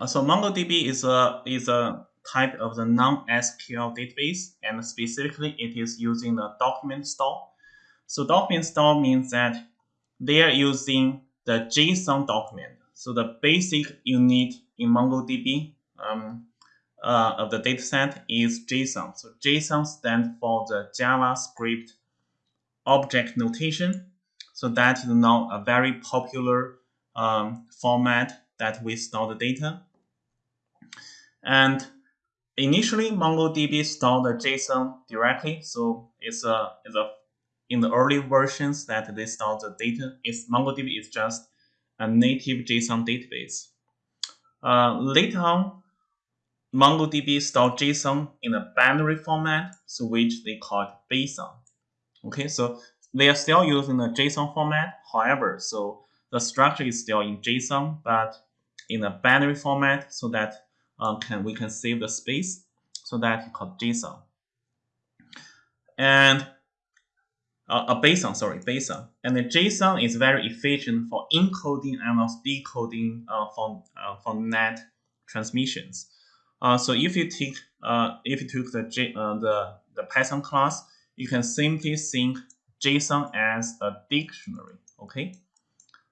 Uh, so MongoDB is a is a type of the non-SQL database, and specifically it is using the document store. So document store means that they are using the JSON document. So the basic unit in MongoDB um, uh, of the dataset is JSON. So JSON stands for the JavaScript object notation. So that is now a very popular um, format that we store the data. And initially, MongoDB stored the JSON directly. So it's a, it's a in the early versions that they store the data. It's MongoDB is just a native JSON database. Uh, later on, MongoDB stored JSON in a binary format, so which they call it BSON. Okay, so they are still using the JSON format. However, so the structure is still in JSON, but in a binary format so that uh, can we can save the space. So that called JSON. And uh, a BSON, sorry, BSON. And the JSON is very efficient for encoding and also decoding uh, for, uh, for net transmissions. Uh, so if you take uh, if you took the J, uh, the the Python class, you can simply think JSON as a dictionary. Okay,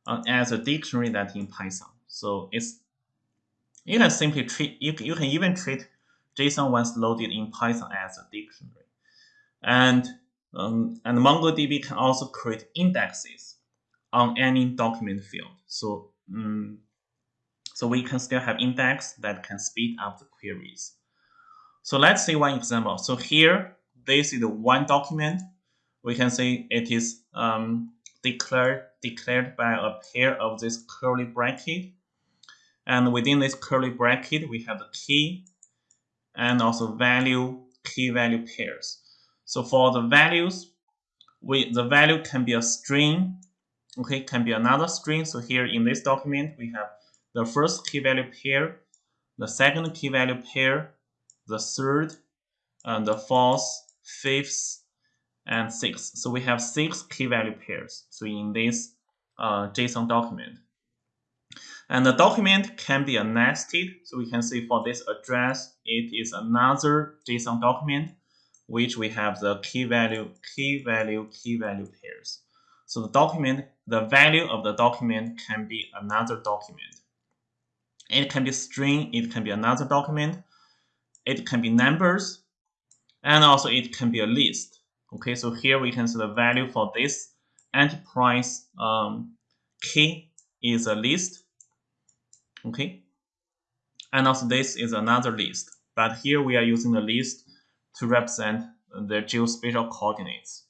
uh, as a dictionary that in Python. So it's you can simply treat you, you can even treat JSON once loaded in Python as a dictionary. And um, and MongoDB can also create indexes on any document field. So um, so we can still have index that can speed up the queries. So let's see one example. So here, this is one document. We can say it is um, declared declared by a pair of this curly bracket. And within this curly bracket, we have the key and also value, key value pairs. So for the values, we the value can be a string, okay, can be another string. So here in this document, we have the first key value pair, the second key value pair, the third, and the fourth, fifth, and sixth. So we have six key value pairs. So in this uh, JSON document. And the document can be a nested. So we can see for this address, it is another JSON document, which we have the key value, key value, key value pairs. So the document, the value of the document can be another document. It can be string, it can be another document, it can be numbers, and also it can be a list. Okay, so here we can see the value for this enterprise um, key is a list. Okay, and also this is another list. But here we are using the list to represent the geospatial coordinates.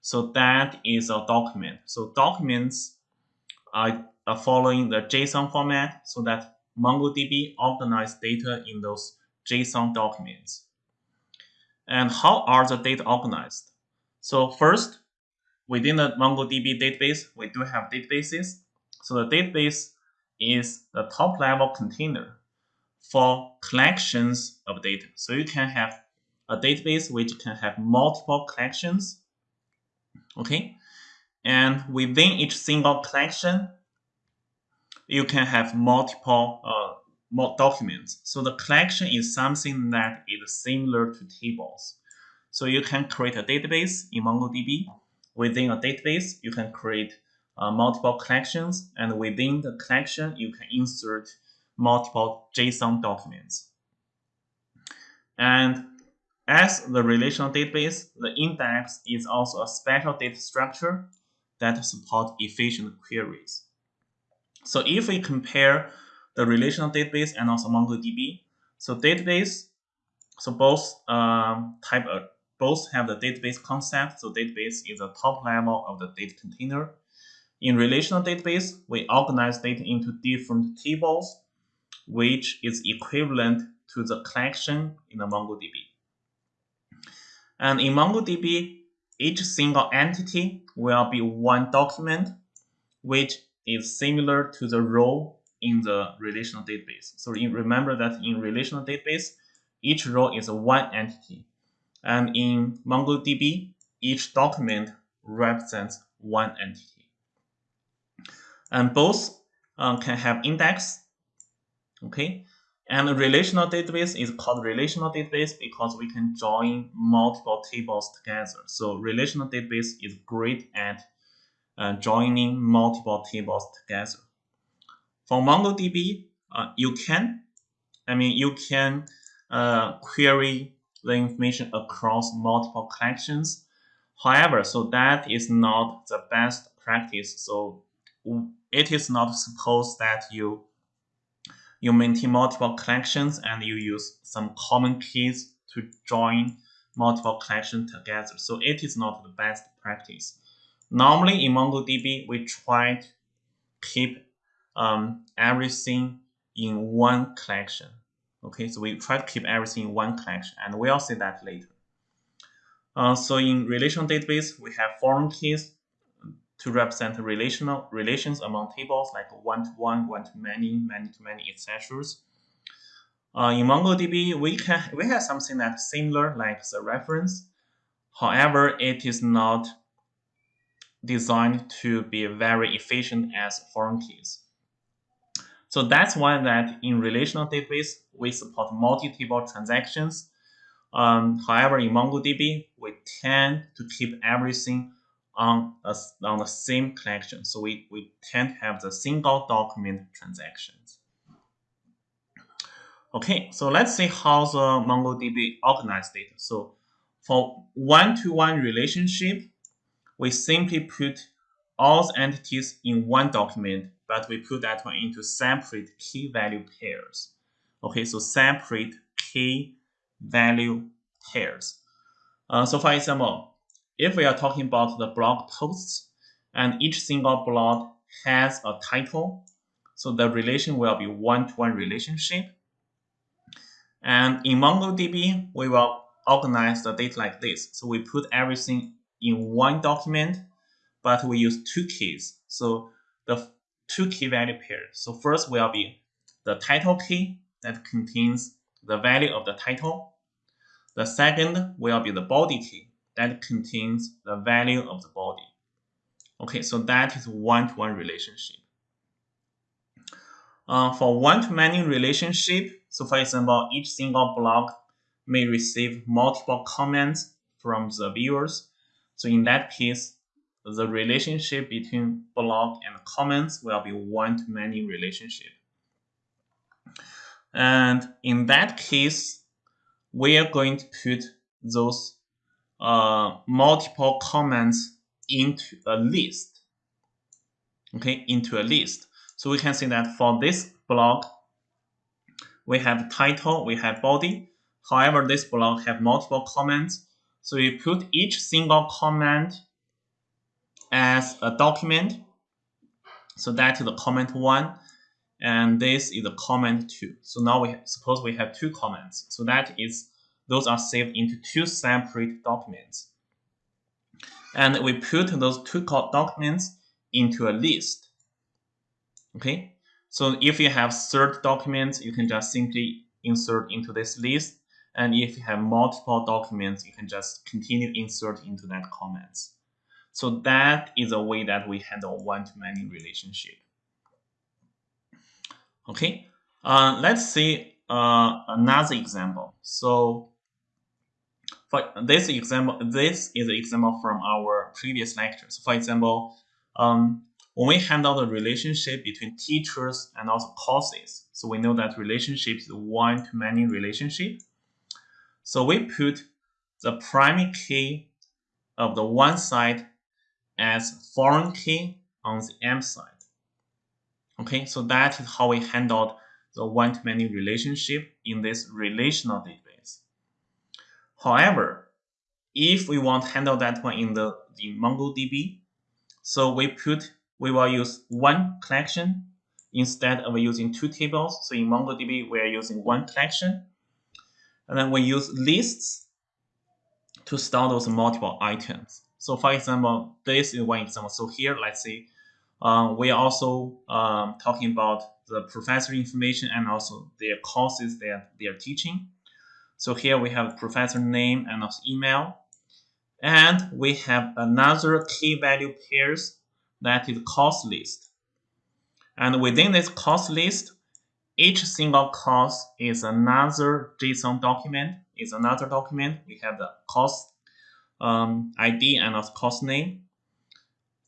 So that is a document. So documents are, following the JSON format so that MongoDB organize data in those JSON documents. And how are the data organized? So first, within the MongoDB database, we do have databases. So the database is the top level container for collections of data. So you can have a database which can have multiple collections. Okay. And within each single collection, you can have multiple uh, documents. So the collection is something that is similar to tables. So you can create a database in MongoDB. Within a database, you can create uh, multiple collections, and within the collection, you can insert multiple JSON documents. And as the relational database, the index is also a special data structure that supports efficient queries. So if we compare the relational database and also MongoDB, so database, so both um, type of both have the database concept. So database is the top level of the data container. In relational database, we organize data into different tables, which is equivalent to the collection in the MongoDB. And in MongoDB, each single entity will be one document, which is similar to the row in the relational database. So remember that in relational database, each row is one entity. And in MongoDB, each document represents one entity. And both uh, can have index. Okay, and a relational database is called relational database because we can join multiple tables together. So relational database is great at uh, joining multiple tables together. For MongoDB, uh, you can, I mean, you can uh, query the information across multiple collections. However, so that is not the best practice. So it is not supposed that you you maintain multiple collections and you use some common keys to join multiple collections together. So it is not the best practice. Normally in MongoDB, we try to keep um, everything in one collection. Okay, so we try to keep everything in one collection, and we'll see that later. Uh, so in relational database, we have foreign keys to represent relational relations among tables like one-to-one, one-to-many, many-to-many, etc. Uh, in MongoDB, we can we have something that's similar like the reference. However, it is not designed to be very efficient as foreign keys. So that's why that in relational database, we support multi-table transactions. Um, however, in MongoDB, we tend to keep everything on, a, on the same collection. So we, we to have the single document transactions. Okay, so let's see how the MongoDB organized data. So for one-to-one -one relationship, we simply put all the entities in one document, but we put that one into separate key value pairs. Okay, so separate key value pairs. Uh, so for example, if we are talking about the blog posts, and each single blog has a title, so the relation will be one-to-one -one relationship. And in MongoDB, we will organize the data like this. So we put everything in one document, but we use two keys. So the two key value pairs. So first will be the title key that contains the value of the title. The second will be the body key that contains the value of the body. Okay, so that is one-to-one -one relationship. Uh, for one-to-many relationship, so for example, each single blog may receive multiple comments from the viewers. So in that case, the relationship between blog and comments will be one-to-many relationship. And in that case, we are going to put those uh, multiple comments into a list. Okay, into a list. So we can see that for this blog, we have title, we have body. However, this blog have multiple comments. So we put each single comment as a document. So that is the comment one, and this is the comment two. So now we suppose we have two comments. So that is those are saved into two separate documents. And we put those two documents into a list. Okay, so if you have third documents, you can just simply insert into this list. And if you have multiple documents, you can just continue insert into that comments. So that is a way that we handle one-to-many relationship. Okay, uh, let's see uh, another example. So for this example, this is an example from our previous lectures. For example, um, when we handle the relationship between teachers and also courses, so we know that relationship is one-to-many relationship. So we put the primary key of the one side as foreign key on the M side. Okay, so that is how we handled the one-to-many relationship in this relational database. However, if we want to handle that one in the, the MongoDB, so we put we will use one collection instead of using two tables. So in MongoDB, we are using one collection. And then we use lists to store those multiple items. So for example, this is one example. So here, let's see, uh, we are also um, talking about the professor information and also their courses that they are teaching. So here we have professor name and also email. And we have another key value pairs that is cost list. And within this cost list, each single cost is another JSON document, is another document. We have the cost um, ID and the cost name.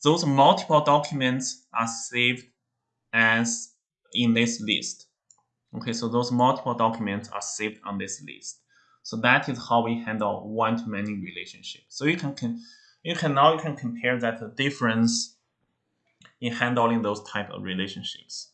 Those multiple documents are saved as in this list. Okay, so those multiple documents are saved on this list. So that is how we handle one-to-many relationship. So you can, you can now you can compare that the difference in handling those type of relationships.